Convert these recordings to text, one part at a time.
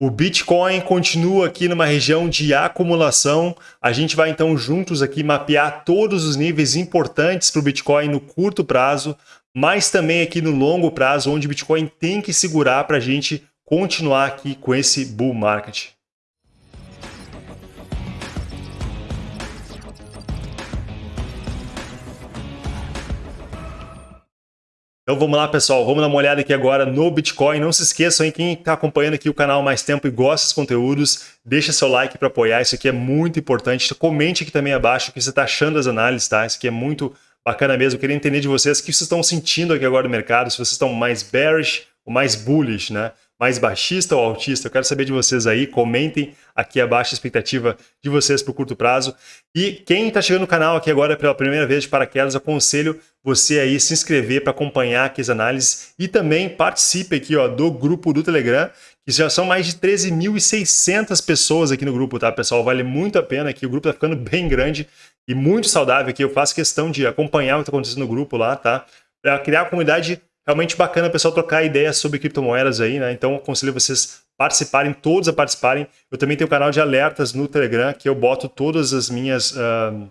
O Bitcoin continua aqui numa região de acumulação. A gente vai então juntos aqui mapear todos os níveis importantes para o Bitcoin no curto prazo, mas também aqui no longo prazo, onde o Bitcoin tem que segurar para a gente continuar aqui com esse bull market. Então vamos lá, pessoal. Vamos dar uma olhada aqui agora no Bitcoin. Não se esqueçam, hein, quem está acompanhando aqui o canal mais tempo e gosta dos conteúdos, deixa seu like para apoiar. Isso aqui é muito importante. Comente aqui também abaixo o que você está achando das análises, tá? Isso aqui é muito bacana mesmo. Eu queria entender de vocês o que vocês estão sentindo aqui agora no mercado, se vocês estão mais bearish ou mais bullish, né? Mais baixista ou altista? Eu quero saber de vocês aí, comentem aqui abaixo a expectativa de vocês para o curto prazo. E quem está chegando no canal aqui agora pela primeira vez de paraquedas, aconselho você aí se inscrever para acompanhar aqui as análises e também participe aqui ó, do grupo do Telegram, que já são mais de 13.600 pessoas aqui no grupo, tá pessoal? Vale muito a pena aqui, o grupo está ficando bem grande e muito saudável aqui. Eu faço questão de acompanhar o que está acontecendo no grupo lá, tá? Para criar uma comunidade realmente bacana pessoal trocar ideias sobre criptomoedas aí, né? Então, aconselho vocês participarem, todos a participarem. Eu também tenho um canal de alertas no Telegram, que eu boto todas as minhas... Uh,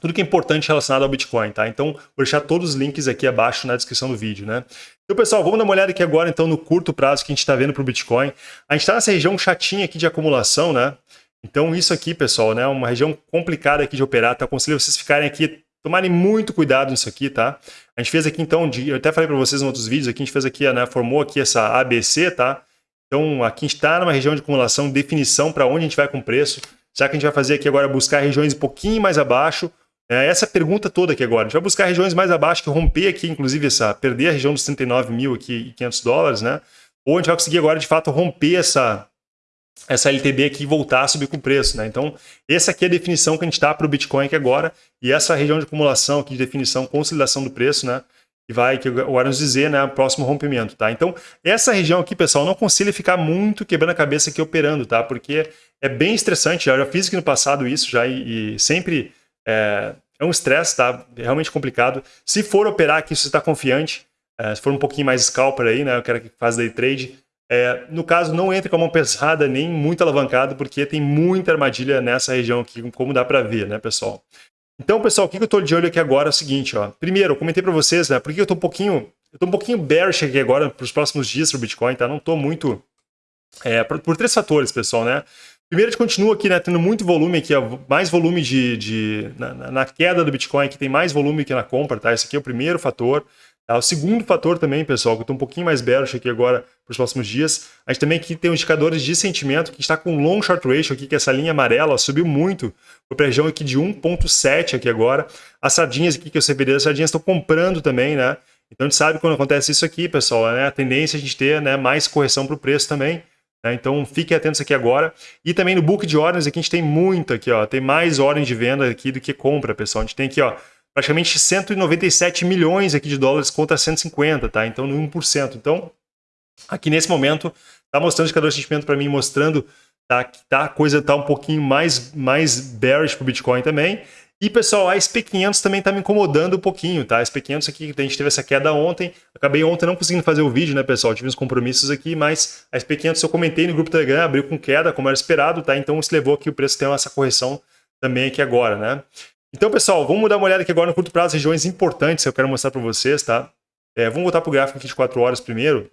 tudo que é importante relacionado ao Bitcoin, tá? Então, vou deixar todos os links aqui abaixo na descrição do vídeo, né? Então, pessoal, vamos dar uma olhada aqui agora, então, no curto prazo que a gente está vendo para o Bitcoin. A gente está nessa região chatinha aqui de acumulação, né? Então, isso aqui, pessoal, né? Uma região complicada aqui de operar, tá? Aconselho vocês ficarem aqui Tomarem muito cuidado nisso aqui, tá? A gente fez aqui então, de, eu até falei para vocês em outros vídeos, aqui a gente fez aqui, né, formou aqui essa ABC, tá? Então aqui a gente está numa região de acumulação, definição para onde a gente vai com preço. Será que a gente vai fazer aqui agora buscar regiões um pouquinho mais abaixo? É, essa pergunta toda aqui agora. A gente vai buscar regiões mais abaixo, que romper aqui, inclusive, essa, perder a região dos 39 mil aqui e 500 dólares, né? Ou a gente vai conseguir agora, de fato, romper essa, essa LTB aqui voltar a subir com o preço. Né? Então, essa aqui é a definição que a gente está para o Bitcoin aqui agora, e essa região de acumulação aqui de definição, consolidação do preço, né? que vai, que agora nos dizer, né, o próximo rompimento, tá? Então, essa região aqui, pessoal, não aconselho ficar muito quebrando a cabeça aqui operando, tá? Porque é bem estressante, já, já fiz aqui no passado isso já e, e sempre é, é um estresse, tá? É realmente complicado. Se for operar aqui, se você está confiante, é, se for um pouquinho mais scalper aí, né, eu quero que faz day trade, é, no caso, não entre com a mão pesada nem muito alavancado, porque tem muita armadilha nessa região aqui, como dá para ver, né, pessoal? Então, pessoal, o que eu estou de olho aqui agora é o seguinte, ó. Primeiro, eu comentei para vocês, né, porque eu estou um pouquinho, eu um pouquinho bearish aqui agora para os próximos dias para o Bitcoin, tá? Não estou muito... É, por, por, três fatores, pessoal, né? Primeiro, a gente continua aqui, né, tendo muito volume aqui, mais volume de... de na, na, queda do Bitcoin, que tem mais volume que na compra, tá? Esse aqui é o primeiro fator. Tá? O segundo fator também, pessoal, que eu estou um pouquinho mais bearish aqui agora para os próximos dias, a gente também aqui tem os indicadores de sentimento, que está com long short ratio aqui, que é essa linha amarela subiu muito, para a região aqui de 1.7 aqui agora. As sardinhas aqui que eu CBD, as sardinhas estão comprando também, né? Então a gente sabe quando acontece isso aqui, pessoal, né? A tendência é a gente ter né, mais correção para o preço também. Né? Então fiquem atentos aqui agora. E também no book de ordens aqui a gente tem muito aqui, ó. Tem mais ordem de venda aqui do que compra, pessoal. A gente tem aqui, ó, praticamente 197 milhões aqui de dólares contra 150, tá? Então, no 1%. Então, aqui nesse momento, tá mostrando o indicador de sentimento para mim, mostrando tá, que tá, a coisa tá um pouquinho mais, mais bearish para o Bitcoin também. E, pessoal, a SP500 também tá me incomodando um pouquinho, tá? A SP500 aqui, a gente teve essa queda ontem, acabei ontem não conseguindo fazer o vídeo, né, pessoal? Tive uns compromissos aqui, mas a SP500 eu comentei no grupo Telegram, abriu com queda, como era esperado, tá? Então, isso levou aqui o preço ter essa correção também aqui agora, né? Então, pessoal, vamos dar uma olhada aqui agora no curto prazo, regiões importantes que eu quero mostrar para vocês, tá? É, vamos voltar para o gráfico aqui de 4 horas primeiro.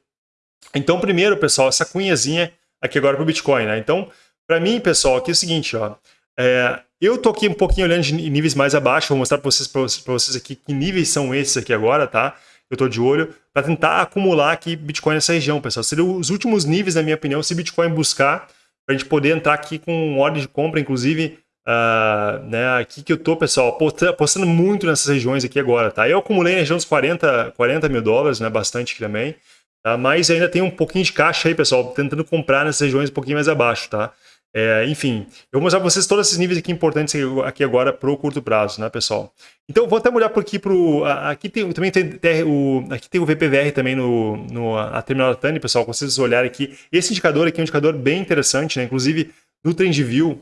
Então, primeiro, pessoal, essa cunhazinha aqui agora para o Bitcoin, né? Então, para mim, pessoal, aqui é o seguinte, ó. É, eu tô aqui um pouquinho olhando de níveis mais abaixo, vou mostrar para vocês, vocês aqui que níveis são esses aqui agora, tá? Eu tô de olho para tentar acumular aqui Bitcoin nessa região, pessoal. Seriam os últimos níveis, na minha opinião, se Bitcoin buscar, para a gente poder entrar aqui com ordem de compra, inclusive Uh, né, aqui que eu tô, pessoal, apostando muito nessas regiões aqui agora, tá? Eu acumulei na região dos 40, 40 mil dólares, né, bastante aqui também, tá? Mas ainda tem um pouquinho de caixa aí, pessoal, tentando comprar nessas regiões um pouquinho mais abaixo, tá? É, enfim, eu vou mostrar para vocês todos esses níveis aqui importantes aqui agora para o curto prazo, né, pessoal? Então, vou até olhar por aqui pro... Aqui tem, também tem, tem, o, aqui tem o VPVR também no, no a terminal da TANI, pessoal, vocês olharem aqui. Esse indicador aqui é um indicador bem interessante, né? Inclusive, no TrendView,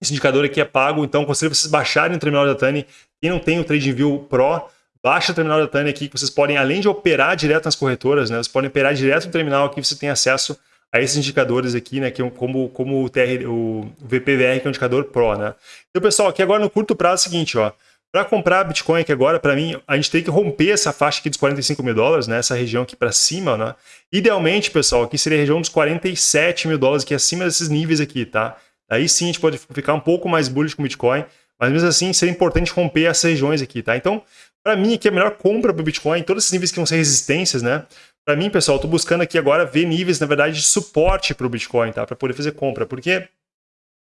esse indicador aqui é pago, então aconselho vocês baixarem o terminal da Tani. Quem não tem o TradingView Pro, baixa o terminal da Tani aqui, que vocês podem, além de operar direto nas corretoras, né, vocês podem operar direto no terminal aqui, você tem acesso a esses indicadores aqui, né, que é como, como o, TR, o VPVR, que é um indicador Pro, né. Então, pessoal, aqui agora no curto prazo é o seguinte, ó, para comprar Bitcoin aqui agora, para mim, a gente tem que romper essa faixa aqui dos 45 mil dólares, né? Essa região aqui para cima, né? Idealmente, pessoal, aqui seria a região dos 47 mil dólares, que é acima desses níveis aqui, tá? Aí sim a gente pode ficar um pouco mais bullish com Bitcoin, mas mesmo assim seria importante romper essas regiões aqui, tá? Então, para mim aqui a melhor compra para o Bitcoin, todos esses níveis que vão ser resistências, né? Para mim, pessoal, estou buscando aqui agora ver níveis, na verdade, de suporte para o Bitcoin, tá? Para poder fazer compra, porque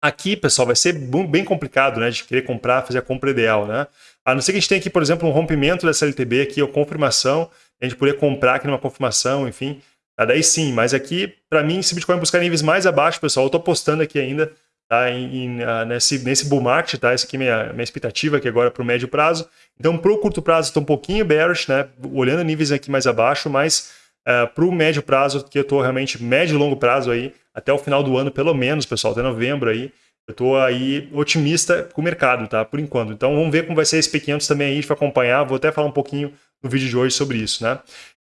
Aqui, pessoal, vai ser bem complicado, né, de querer comprar, fazer a compra ideal, né? A não ser que a gente tenha aqui, por exemplo, um rompimento dessa LTB aqui, ou confirmação, a gente poder comprar aqui numa confirmação, enfim, tá? daí sim, mas aqui, para mim, se Bitcoin buscar níveis mais abaixo, pessoal, eu tô apostando aqui ainda, tá, em, em, uh, nesse, nesse bull market, tá, essa aqui é minha, minha expectativa aqui agora para o médio prazo, então para o curto prazo estou um pouquinho bearish, né, olhando níveis aqui mais abaixo, mas uh, é, para o médio prazo, que eu estou realmente médio e longo prazo aí, até o final do ano, pelo menos, pessoal, até novembro aí, eu estou aí otimista com o mercado, tá? Por enquanto. Então vamos ver como vai ser esse P500 também aí, a gente vai acompanhar, vou até falar um pouquinho no vídeo de hoje sobre isso, né?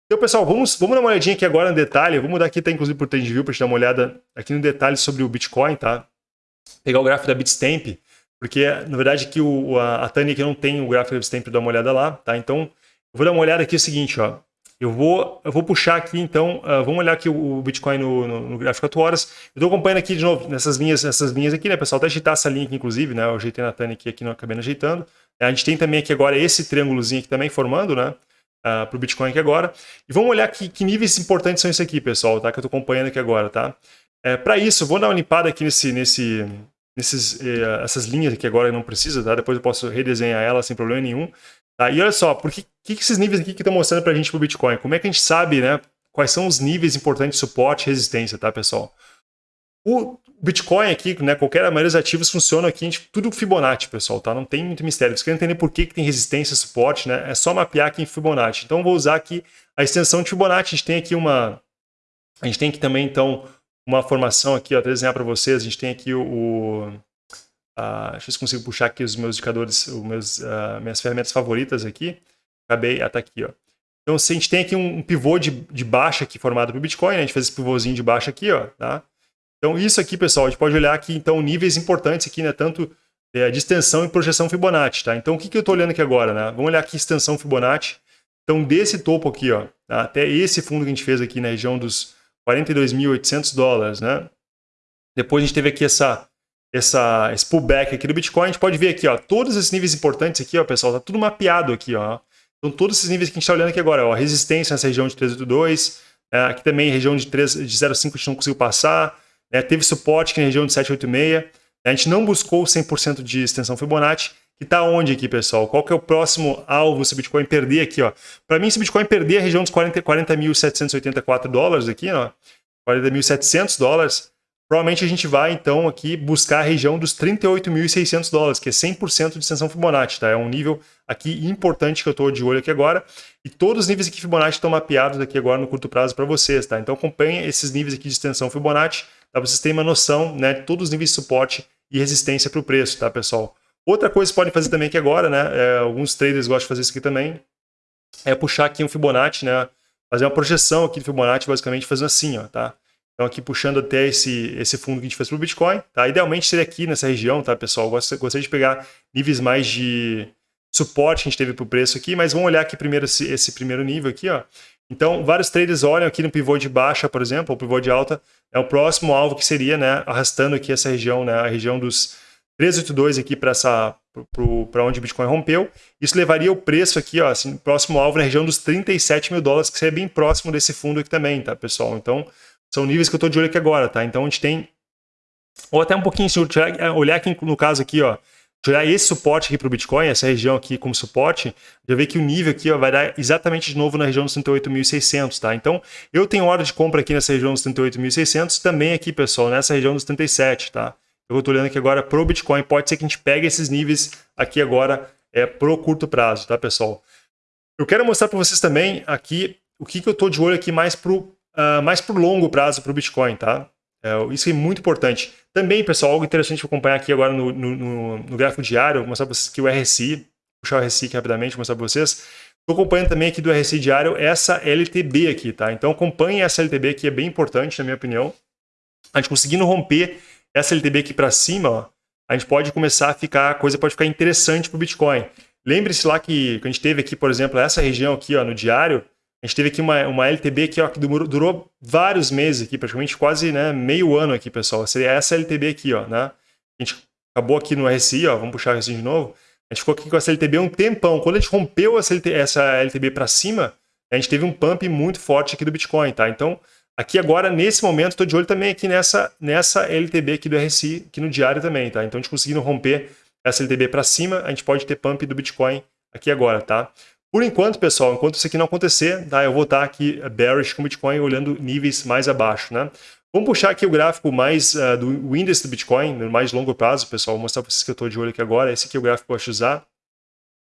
Então, pessoal, vamos, vamos dar uma olhadinha aqui agora no detalhe, vamos mudar aqui até inclusive por TradingView para gente dar uma olhada aqui no detalhe sobre o Bitcoin, tá? Pegar o gráfico da Bitstamp, porque na verdade aqui o, a, a Tânia aqui não tem o gráfico da Bitstamp dar uma olhada lá, tá? Então, eu vou dar uma olhada aqui o seguinte, ó. Eu vou, eu vou puxar aqui, então, uh, vamos olhar aqui o, o Bitcoin no, no, no, gráfico 4 horas. Eu estou acompanhando aqui de novo nessas linhas, nessas linhas aqui, né, pessoal? Até ajeitar essa linha aqui, inclusive, né? Eu ajeitei na Tânia aqui, aqui não acabei ajeitando. A gente tem também aqui agora esse triângulozinho aqui também formando, né? Uh, ah, para o Bitcoin aqui agora. E vamos olhar que, que níveis importantes são esses aqui, pessoal, tá? Que eu estou acompanhando aqui agora, tá? É, para isso, vou dar uma limpada aqui nesse, nesse, nesses, eh, essas linhas aqui agora não precisa, tá? Depois eu posso redesenhar ela sem problema nenhum. Tá? E olha só, por que, que esses níveis aqui que estão mostrando para a gente para o Bitcoin? Como é que a gente sabe né, quais são os níveis importantes de suporte e resistência, tá, pessoal? O Bitcoin aqui, né, qualquer maioria dos ativos funciona aqui, gente, tudo Fibonacci, pessoal, tá? Não tem muito mistério. Se quer entender por que, que tem resistência suporte, né, é só mapear aqui em Fibonacci. Então, vou usar aqui a extensão de Fibonacci. A gente tem aqui uma... A gente tem aqui também, então, uma formação aqui, ó, até desenhar para vocês. A gente tem aqui o, Uh, deixa eu ver se consigo puxar aqui os meus indicadores, os meus, uh, minhas ferramentas favoritas aqui. Acabei, ah, tá aqui, ó. Então, se a gente tem aqui um, um pivô de, de baixa aqui formado para o Bitcoin, né? a gente fez esse pivôzinho de baixa aqui, ó, tá? Então, isso aqui, pessoal, a gente pode olhar aqui, então, níveis importantes aqui, né? Tanto é, de extensão e projeção Fibonacci, tá? Então, o que, que eu estou olhando aqui agora, né? Vamos olhar aqui extensão Fibonacci. Então, desse topo aqui, ó, até esse fundo que a gente fez aqui na região dos 42.800 dólares, né? Depois a gente teve aqui essa essa, esse pullback aqui do Bitcoin, a gente pode ver aqui, ó, todos esses níveis importantes aqui, ó, pessoal, tá tudo mapeado aqui, ó. Então, todos esses níveis que a gente está olhando aqui agora, ó, resistência nessa região de 382, é, aqui também região de, 3, de 0,5 a gente não conseguiu passar, né, teve suporte aqui na região de 786, né, a gente não buscou 100% de extensão Fibonacci, que está onde aqui, pessoal? Qual que é o próximo alvo se o Bitcoin perder aqui? Para mim, se o Bitcoin perder a região dos 40.784 40 dólares aqui, ó, 40.700 dólares, provavelmente a gente vai então aqui buscar a região dos 38.600 dólares, que é 100% de extensão Fibonacci, tá? É um nível aqui importante que eu estou de olho aqui agora. E todos os níveis aqui Fibonacci estão mapeados aqui agora no curto prazo para vocês, tá? Então acompanhe esses níveis aqui de extensão Fibonacci, para vocês terem uma noção, né, de todos os níveis de suporte e resistência para o preço, tá, pessoal? Outra coisa que podem fazer também aqui agora, né, é, alguns traders gostam de fazer isso aqui também, é puxar aqui um Fibonacci, né, fazer uma projeção aqui do Fibonacci, basicamente fazendo assim, ó, tá? Então aqui puxando até esse, esse fundo que a gente fez para o Bitcoin, tá? Idealmente seria aqui nessa região, tá, pessoal? Gostaria de pegar níveis mais de suporte que a gente teve para o preço aqui, mas vamos olhar aqui primeiro esse, esse, primeiro nível aqui, ó. Então, vários traders olham aqui no pivô de baixa, por exemplo, ou pivô de alta, é o próximo alvo que seria, né, arrastando aqui essa região, né, a região dos 382 aqui para essa para onde o Bitcoin rompeu. Isso levaria o preço aqui, ó, assim, próximo alvo na região dos 37 mil dólares, que seria bem próximo desse fundo aqui também, tá, pessoal? Então, são níveis que eu estou de olho aqui agora, tá? Então a gente tem, ou até um pouquinho, se olhar aqui no caso aqui, ó, olhar esse suporte aqui para o Bitcoin, essa região aqui como suporte, já vê que o nível aqui ó, vai dar exatamente de novo na região dos 38.600, tá? Então, eu tenho hora de compra aqui nessa região dos 38.600, também aqui, pessoal, nessa região dos 37, tá? Eu estou olhando aqui agora para o Bitcoin, pode ser que a gente pegue esses níveis aqui agora é, pro curto prazo, tá, pessoal? Eu quero mostrar para vocês também aqui o que, que eu estou de olho aqui mais pro uh, mais para o longo prazo para o Bitcoin, tá? É, isso é muito importante. Também, pessoal, algo interessante para acompanhar aqui agora no, no, no, gráfico diário, vou mostrar para vocês que o RSI, puxar o RSI aqui rapidamente, vou mostrar para vocês. Estou acompanhando também aqui do RSI diário essa LTB aqui, tá? Então acompanhe essa LTB que é bem importante, na minha opinião. a gente conseguindo romper essa LTB aqui para cima, ó, a gente pode começar a ficar, a coisa pode ficar interessante para o Bitcoin. Lembre-se lá que, que a gente teve aqui, por exemplo, essa região aqui ó, no diário, a gente teve aqui uma, uma LTB aqui, ó, que durou, durou vários meses aqui, praticamente quase né, meio ano aqui, pessoal. Seria essa LTB aqui, ó, né? A gente acabou aqui no RSI, ó, vamos puxar o RSI de novo. A gente ficou aqui com essa LTB um tempão. Quando a gente rompeu essa, LTB, essa LTB para cima, a gente teve um pump muito forte aqui do Bitcoin, tá? Então, aqui agora, nesse momento, estou de olho também aqui nessa, nessa LTB aqui do RSI, aqui no diário também, tá? Então, a gente conseguindo romper essa LTB para cima, a gente pode ter pump do Bitcoin aqui agora, tá? Por enquanto, pessoal, enquanto isso aqui não acontecer, tá? Eu vou estar aqui bearish com o Bitcoin olhando níveis mais abaixo, né? Vamos puxar aqui o gráfico mais uh, do índice do Bitcoin, no mais longo prazo, pessoal. Vou mostrar para vocês que eu estou de olho aqui agora. Esse aqui é o gráfico que eu gosto usar.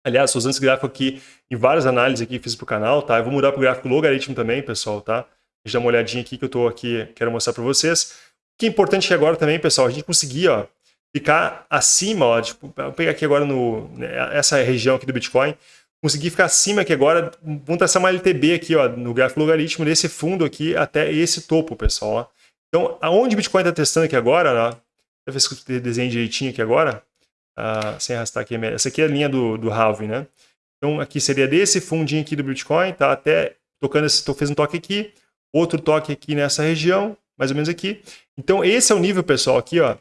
Aliás, estou usando esse gráfico aqui em várias análises aqui que fiz para o canal, tá? Eu vou mudar para o gráfico logaritmo também, pessoal, tá? Deixa eu dar uma olhadinha aqui que eu estou aqui, quero mostrar para vocês. O que é importante aqui agora também, pessoal, a gente conseguir, ó, ficar acima, ó, tipo, vou pegar aqui agora no, né, essa região aqui do Bitcoin, conseguir ficar acima aqui agora, vamos traçar uma LTB aqui, ó, no gráfico logaritmo desse fundo aqui até esse topo, pessoal, ó. Então, aonde o Bitcoin está testando aqui agora, ó, deixa eu ver se eu desenho direitinho aqui agora, uh, sem arrastar aqui, essa aqui é a linha do, do halving, né? Então, aqui seria desse fundinho aqui do Bitcoin, tá? Até tocando esse, fez um toque aqui, outro toque aqui nessa região, mais ou menos aqui. Então, esse é o nível, pessoal, aqui, ó,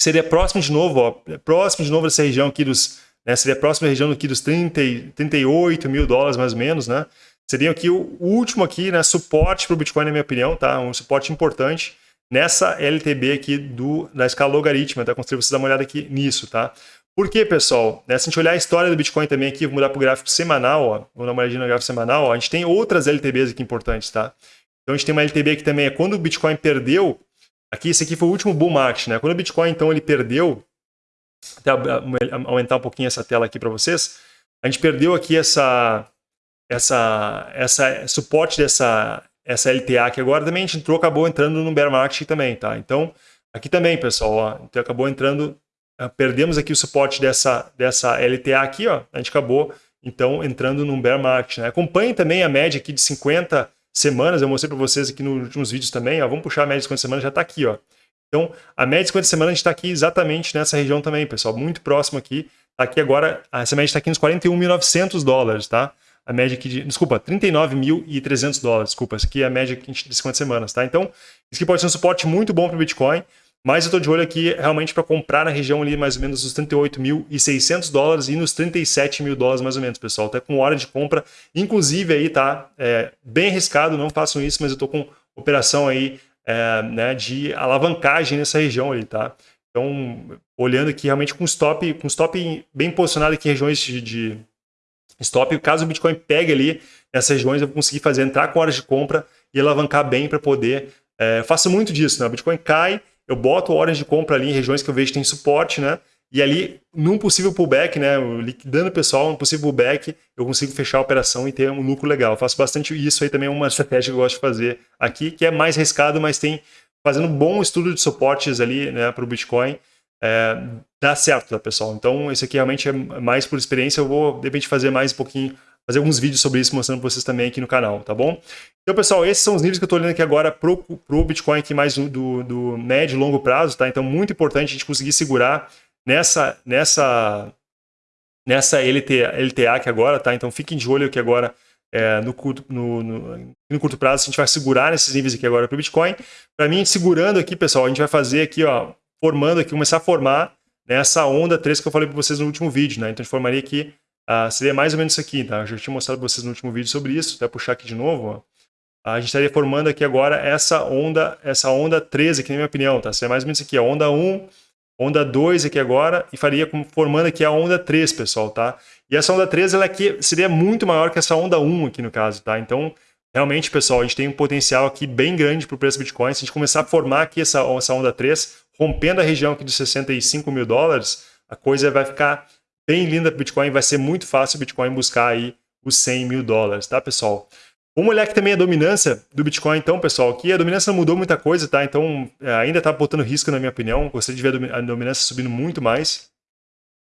seria próximo de novo, ó, próximo de novo dessa região aqui dos, né, seria próximo da região aqui dos 30, 38 mil dólares, mais ou menos, né? Seria aqui o último aqui, né, suporte para o Bitcoin, na minha opinião, tá? Um suporte importante nessa LTB aqui do, da escala logarítmica, tá? Consigo vocês dar uma olhada aqui nisso, tá? Por quê, pessoal? Né, se a gente olhar a história do Bitcoin também aqui, vou mudar para o gráfico semanal, ó, vou dar uma olhadinha no gráfico semanal, ó, a gente tem outras LTBs aqui importantes, tá? Então a gente tem uma LTB aqui também, é quando o Bitcoin perdeu, aqui, esse aqui foi o último bull market, né? Quando o Bitcoin, então, ele perdeu, até aumentar um pouquinho essa tela aqui para vocês, a gente perdeu aqui essa, essa, essa suporte dessa essa LTA aqui agora também a gente entrou, acabou entrando no bear market também, tá? Então, aqui também, pessoal, ó, então acabou entrando, ah, perdemos aqui o suporte dessa, dessa LTA aqui, ó, a gente acabou, então, entrando no bear market, né? Acompanhe também a média aqui de 50 semanas, eu mostrei para vocês aqui nos últimos vídeos também, ó, vamos puxar a média de 50 semanas, já está aqui, ó. Então, a média de 50 semanas a gente está aqui exatamente nessa região também, pessoal, muito próximo aqui, tá aqui agora, essa média está aqui nos 41.900 dólares, tá? a média aqui de, desculpa, 39.300 dólares, desculpa, essa aqui é a média de 50 semanas, tá? Então, isso aqui pode ser um suporte muito bom para o Bitcoin, mas eu estou de olho aqui realmente para comprar na região ali mais ou menos dos 38.600 dólares e nos 37 mil dólares mais ou menos, pessoal. Até com hora de compra, inclusive aí tá é, bem arriscado, não façam isso, mas eu estou com operação aí é, né, de alavancagem nessa região ali, tá? Então, olhando aqui realmente com stop, com stop bem posicionado aqui em regiões de, de stop. Caso o Bitcoin pegue ali nessas regiões, eu vou conseguir fazer entrar com horas de compra e alavancar bem para poder. É, faço muito disso, né? O Bitcoin cai, eu boto horas de compra ali em regiões que eu vejo que tem suporte, né? E ali, num possível pullback, né, liquidando o pessoal, num possível pullback, eu consigo fechar a operação e ter um lucro legal. Eu faço bastante isso aí também, é uma estratégia que eu gosto de fazer aqui, que é mais arriscado, mas tem fazendo um bom estudo de suportes ali né, para o Bitcoin é, dá certo, tá, pessoal? Então, esse aqui realmente é mais por experiência. Eu vou, de repente, fazer mais um pouquinho, fazer alguns vídeos sobre isso, mostrando para vocês também aqui no canal, tá bom? Então, pessoal, esses são os níveis que eu estou olhando aqui agora para o Bitcoin aqui mais do, do médio e longo prazo, tá? Então, muito importante a gente conseguir segurar nessa, nessa, nessa LTA, LTA aqui agora, tá? Então, fiquem de olho aqui agora é, no, curto, no, no, no, curto prazo, a gente vai segurar nesses níveis aqui agora para o Bitcoin. Para mim, segurando aqui, pessoal, a gente vai fazer aqui, ó, formando aqui, começar a formar né, essa onda 3 que eu falei para vocês no último vídeo. Né? Então a gente formaria aqui, uh, seria mais ou menos isso aqui. Tá? Eu já tinha mostrado para vocês no último vídeo sobre isso, até puxar aqui de novo. Ó. A gente estaria formando aqui agora essa onda, essa onda 13 aqui na minha opinião. Tá? Seria mais ou menos isso aqui, a onda 1, onda 2 aqui agora, e faria como, formando aqui a onda 3, pessoal. Tá? E essa onda 3 ela aqui seria muito maior que essa onda 1 aqui no caso. Tá? Então, realmente, pessoal, a gente tem um potencial aqui bem grande para o preço do Bitcoin. Se a gente começar a formar aqui essa, essa onda 3, rompendo a região aqui de 65 mil dólares, a coisa vai ficar bem linda para o Bitcoin, vai ser muito fácil o Bitcoin buscar aí os 100 mil dólares, tá, pessoal? Vamos olhar aqui também a dominância do Bitcoin, então, pessoal. Aqui a dominância não mudou muita coisa, tá? Então, é, ainda está botando risco, na minha opinião. Gostaria de ver a dominância subindo muito mais.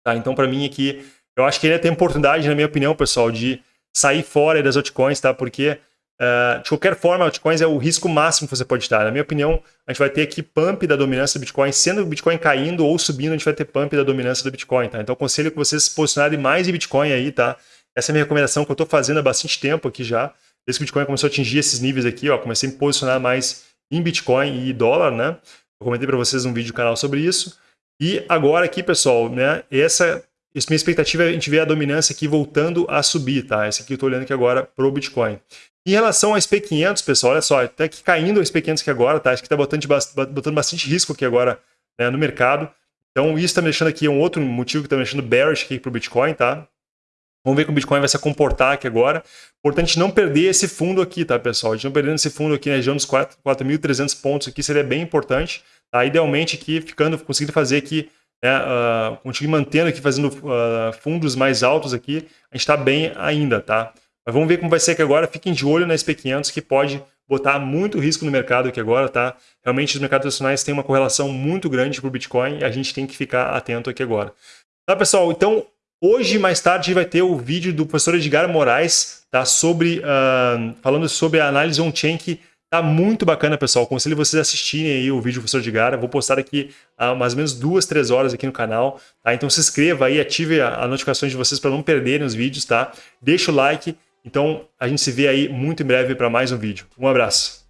Tá? Então, para mim aqui, eu acho que ainda tem oportunidade, na minha opinião, pessoal, de sair fora das altcoins, tá? Porque Uh, de qualquer forma, altcoins é o risco máximo que você pode estar. Na minha opinião, a gente vai ter aqui pump da dominância do Bitcoin, sendo o Bitcoin caindo ou subindo, a gente vai ter pump da dominância do Bitcoin, tá? Então, aconselho que vocês se posicionarem mais em Bitcoin aí, tá? Essa é a minha recomendação que eu estou fazendo há bastante tempo aqui já. Desde que o Bitcoin começou a atingir esses níveis aqui, ó, comecei a me posicionar mais em Bitcoin e dólar, né? Eu comentei para vocês um vídeo do canal sobre isso. E agora aqui, pessoal, né? Essa isso, minha expectativa é a gente ver a dominância aqui voltando a subir, tá? Esse aqui eu estou olhando aqui agora para o Bitcoin. Em relação ao SP500, pessoal, olha só, até que caindo o SP500 aqui agora, tá? Acho que está botando, botando bastante risco aqui agora né, no mercado. Então isso está me deixando aqui, um outro motivo que está me deixando bearish aqui para o Bitcoin, tá? Vamos ver como o Bitcoin vai se comportar aqui agora. Importante não perder esse fundo aqui, tá, pessoal? A gente não perdendo esse fundo aqui na região dos 4.300 pontos aqui seria bem importante. Tá? Idealmente aqui, ficando, conseguindo fazer aqui né, uh, mantendo aqui, fazendo uh, fundos mais altos aqui, a gente está bem ainda, tá? Mas vamos ver como vai ser aqui agora. Fiquem de olho na SP500 que pode botar muito risco no mercado aqui agora, tá? Realmente os mercados nacionais têm uma correlação muito grande para o Bitcoin e a gente tem que ficar atento aqui agora. Tá, pessoal? Então, hoje, mais tarde, vai ter o vídeo do professor Edgar Moraes, tá? Sobre, uh, falando sobre a análise on-chain que Tá muito bacana, pessoal. Aconselho vocês assistirem aí o vídeo do professor de Gara. Vou postar aqui há mais ou menos duas, três horas aqui no canal. Tá? Então se inscreva aí, ative a, a notificações de vocês para não perderem os vídeos, tá? Deixa o like. Então a gente se vê aí muito em breve para mais um vídeo. Um abraço.